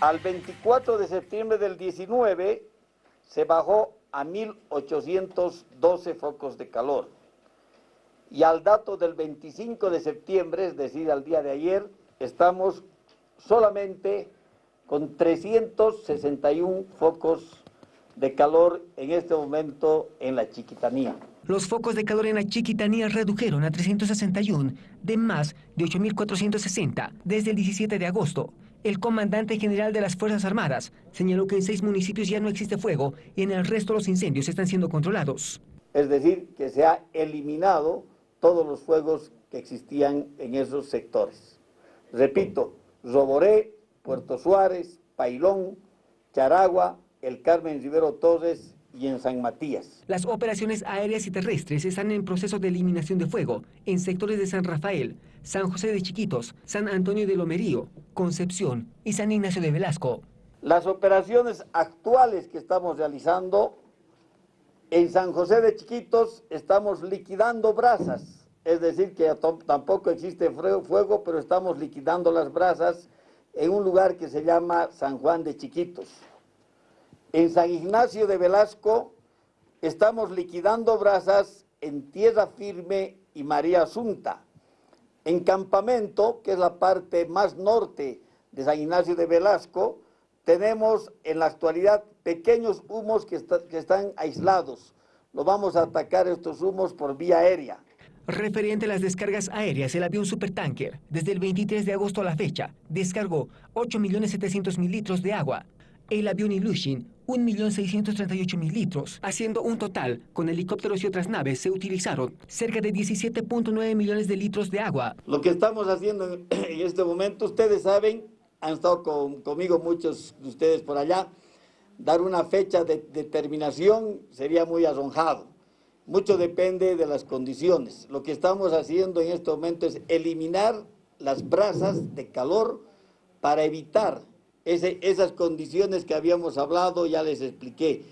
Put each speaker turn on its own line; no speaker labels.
Al 24 de septiembre del 19 se bajó a 1.812 focos de calor. Y al dato del 25 de septiembre, es decir, al día de ayer, estamos solamente con 361 focos de calor en este momento en la Chiquitanía.
Los focos de calor en la Chiquitanía redujeron a 361 de más de 8.460 desde el 17 de agosto. El comandante general de las Fuerzas Armadas señaló que en seis municipios ya no existe fuego y en el resto los incendios están siendo controlados.
Es decir, que se ha eliminado todos los fuegos que existían en esos sectores. Repito, Roboré, Puerto Suárez, Pailón, Charagua, El Carmen Rivero Torres y en San Matías.
Las operaciones aéreas y terrestres están en proceso de eliminación de fuego en sectores de San Rafael, San José de Chiquitos, San Antonio de Lomerío, Concepción y San Ignacio de Velasco.
Las operaciones actuales que estamos realizando en San José de Chiquitos estamos liquidando brasas, es decir que tampoco existe fuego, pero estamos liquidando las brasas en un lugar que se llama San Juan de Chiquitos. En San Ignacio de Velasco estamos liquidando brasas en Tierra Firme y María Asunta. En Campamento, que es la parte más norte de San Ignacio de Velasco, tenemos en la actualidad pequeños humos que, están aislados. Lo vamos a atacar estos humos por vía aérea.
Referente a las descargas aéreas, el avión Supertanker, desde el 23 de agosto a la fecha, descargó 8.700.000 litros de agua. El avión Ilushin 1.638.000 litros, haciendo un total, con helicópteros y otras naves, se utilizaron cerca de 17.9 millones de litros de agua.
Lo que estamos haciendo en este momento, ustedes saben, han estado conmigo muchos de ustedes por allá, dar una fecha de, determinación sería muy arrojado. Mucho depende de las condiciones. Lo que estamos haciendo en este momento es eliminar las brasas de calor para evitar esas condiciones que habíamos hablado, ya les expliqué,